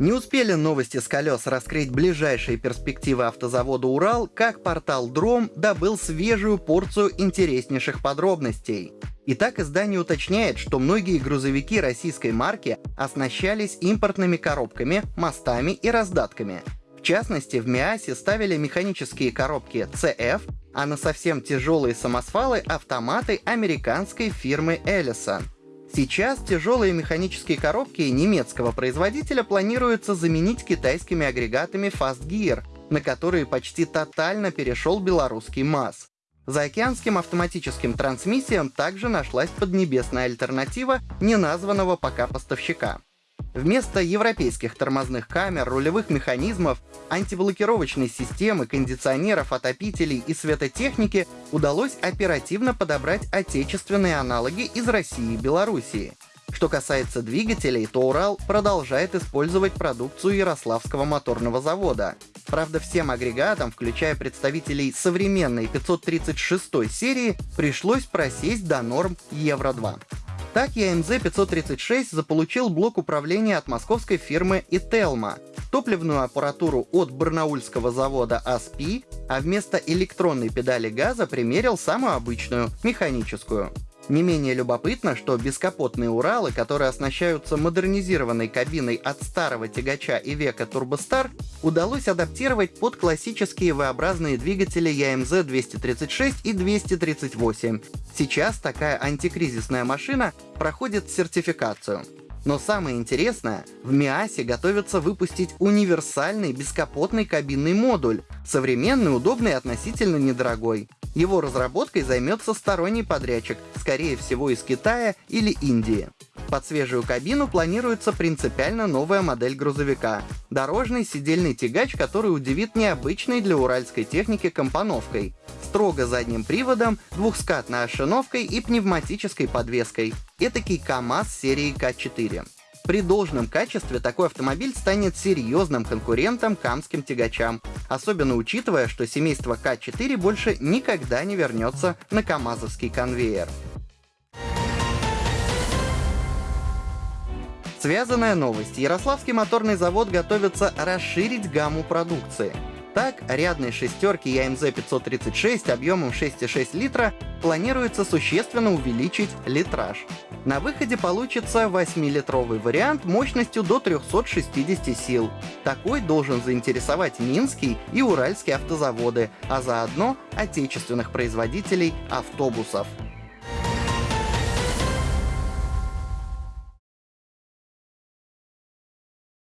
Не успели новости с колес раскрыть ближайшие перспективы автозавода «Урал», как портал «Дром» добыл свежую порцию интереснейших подробностей. Итак, издание уточняет, что многие грузовики российской марки оснащались импортными коробками, мостами и раздатками. В частности, в МИАСе ставили механические коробки CF, а на совсем тяжелые самосвалы — автоматы американской фирмы Ellison. Сейчас тяжелые механические коробки немецкого производителя планируется заменить китайскими агрегатами Fast Gear, на которые почти тотально перешел белорусский МАЗ. За океанским автоматическим трансмиссиям также нашлась поднебесная альтернатива неназванного пока поставщика. Вместо европейских тормозных камер, рулевых механизмов, антиблокировочной системы, кондиционеров, отопителей и светотехники удалось оперативно подобрать отечественные аналоги из России и Белоруссии. Что касается двигателей, то Урал продолжает использовать продукцию Ярославского моторного завода. Правда, всем агрегатам, включая представителей современной 536 серии, пришлось просесть до норм Евро-2. Так ЯМЗ-536 заполучил блок управления от московской фирмы Ителма, топливную аппаратуру от барнаульского завода АСПИ, а вместо электронной педали газа примерил самую обычную, механическую. Не менее любопытно, что бескапотные Уралы, которые оснащаются модернизированной кабиной от старого тягача и века Турбостар, удалось адаптировать под классические V-образные двигатели ЯМЗ-236 и 238. Сейчас такая антикризисная машина проходит сертификацию. Но самое интересное, в МИАСе готовятся выпустить универсальный бескапотный кабинный модуль, современный, удобный и относительно недорогой. Его разработкой займется сторонний подрядчик, скорее всего из Китая или Индии. Под свежую кабину планируется принципиально новая модель грузовика. Дорожный сидельный тягач, который удивит необычной для уральской техники компоновкой. Строго задним приводом, двухскатной ошиновкой и пневматической подвеской. Этакий КАМАЗ серии К4. При должном качестве такой автомобиль станет серьезным конкурентом камским тягачам, особенно учитывая, что семейство К4 больше никогда не вернется на КАМАЗовский конвейер. Связанная новость. Ярославский моторный завод готовится расширить гамму продукции. Так, рядной шестерки ЯМЗ-536 объемом 6,6 литра планируется существенно увеличить литраж. На выходе получится 8-литровый вариант мощностью до 360 сил. Такой должен заинтересовать Минский и Уральские автозаводы, а заодно отечественных производителей автобусов.